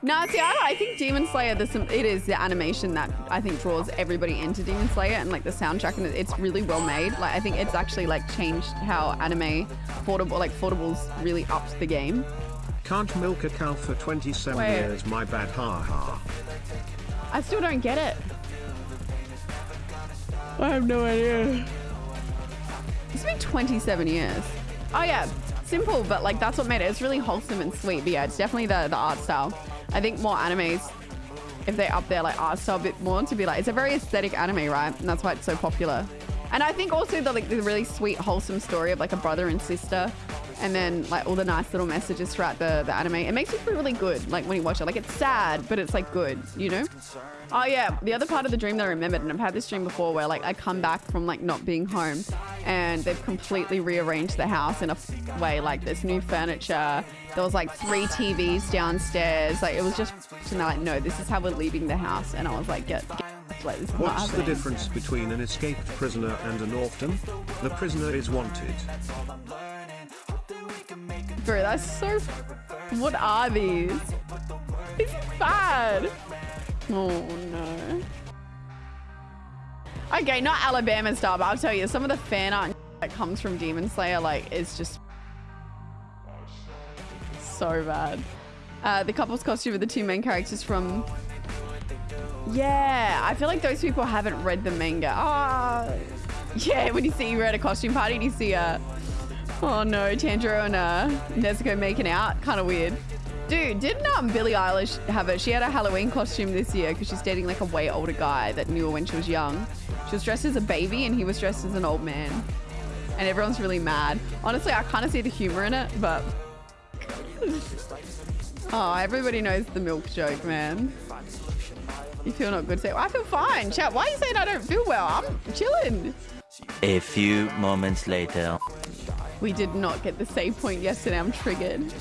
No, see, I, I think Demon Slayer. Some. It is the animation that I think draws everybody into Demon Slayer, and like the soundtrack, and it's really well made. Like I think it's actually like changed how anime portable, like portables, really upped the game. Can't milk a cow for 27 Wait. years. My bad. Ha ha. I still don't get it. I have no idea. It's been 27 years. Oh yeah, simple, but like that's what made it. It's really wholesome and sweet. But yeah, it's definitely the, the art style. I think more animes, if they up there, like art style a bit more to be like, it's a very aesthetic anime, right? And that's why it's so popular. And I think also the like the really sweet, wholesome story of like a brother and sister, and then like all the nice little messages throughout the the anime. It makes you feel really good, like when you watch it. Like it's sad, but it's like good, you know? Oh yeah, the other part of the dream that I remembered, and I've had this dream before, where like I come back from like not being home, and they've completely rearranged the house in a way. Like there's new furniture. There was like three TVs downstairs. Like it was just, and they're like, no, this is how we're leaving the house. And I was like, get, get this is What's the difference between an escaped prisoner and an orphan? The prisoner is wanted. Bro, that's so. What are these? It's bad. Oh no. Okay, not Alabama style, but I'll tell you, some of the fan art that comes from Demon Slayer, like, is just so bad. Uh, the couple's costume of the two main characters from. Yeah, I feel like those people haven't read the manga. Ah, yeah. When you see you're at a costume party and you see uh, oh no, Tanjiro and uh, Nezuko making out, kind of weird. Dude, didn't um Billie Eilish have it? She had a Halloween costume this year because she's dating like a way older guy that knew her when she was young. She was dressed as a baby and he was dressed as an old man. And everyone's really mad. Honestly, I kind of see the humor in it, but oh, everybody knows the milk joke, man. You feel not good? Say, I feel fine. Chat, why are you saying I don't feel well? I'm chilling. A few moments later. We did not get the save point yesterday. I'm triggered.